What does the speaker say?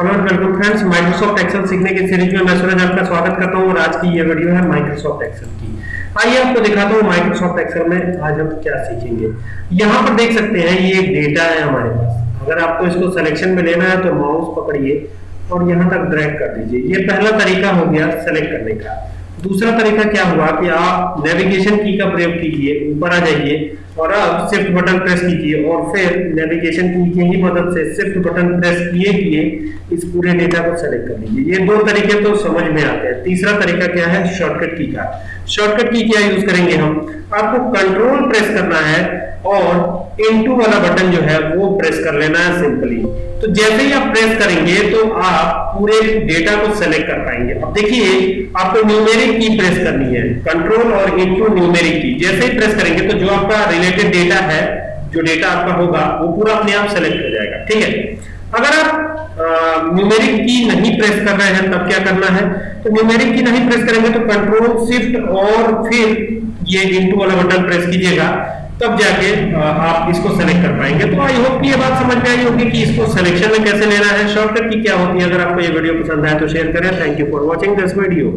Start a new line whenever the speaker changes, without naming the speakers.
Welcome friends Microsoft Excel सीखने की series में मैं सूरज आपका स्वागत करता हूँ और आज की ये वीडियो है माइक्रोसॉफ्ट एक्सेल की। आइए आपको दिखाता हूँ माइक्रोसॉफ्ट एक्सेल में आज हम क्या सीखेंगे। यहाँ पर देख सकते हैं, ये डेटा है हमारे पास। अगर आपको इसको सिलेक्शन में लेना है तो माउस पकड़िए और यहाँ तक ड्रैग कर दीजिए। ये पहला तरीका हो गया सेलेक्ट करने का। दूसरा तरीका क्या हुआ कि आप नेविगेशन की का प्रयोग कीजिए, ऊपर आ जाइए और आप शिफ्ट बटन प्रेस कीजिए और फिर नेविगेशन की की ही मदद से शिफ्ट बटन प्रेस किए किए इस पूरे डेटा को सेलेक्ट कर लीजिए ये दो तरीके तो समझ में आते हैं। तीसरा तरीका क्या है? शॉर्टकट की का। शॉर्टकट की क्या यूज़ करेंगे हम? आपको कंट्रोल प्रेस करना है और इनटू वाला बटन जो है वो प्रेस कर लेना है सिंपली तो जैसे ही आप प्रेस करेंगे तो आप पूरे डेटा को सेलेक्ट कर पाएँगे। अब देखिए, आपको न्यूमेरिक की प्रेस करनी है। कंट्रोल और इनटू न्यूमेरिक की। जैसे ही प्रेस करेंगे तो जो आपका रिलेटेड डेटा है, जो डेटा आपका होगा, वो पूरा अपने आप सेलेक्ट हो जाएगा। ठीक है? अगर आप न्यूमेरिक की नहीं प्रेस कर रहे हैं, तब क्या करना है? तो न्यूमेरिक की नहीं प्रेस करेंगे तो कंट्रोल शिफ्ट और फिर ये इनटू वाला बटन प्रेस कीजिएगा, तब जाके आप इसको सेलेक्ट कर पाएँगे। तो आई होप कि ये बात समझ में आई होगी कि इसको सिलेक्शन में कैसे लेना है। शॉर्टकट की क्या होती है, अगर आपको ये वीडियो पसंद आए तो शेयर करें। Thank you for watching this video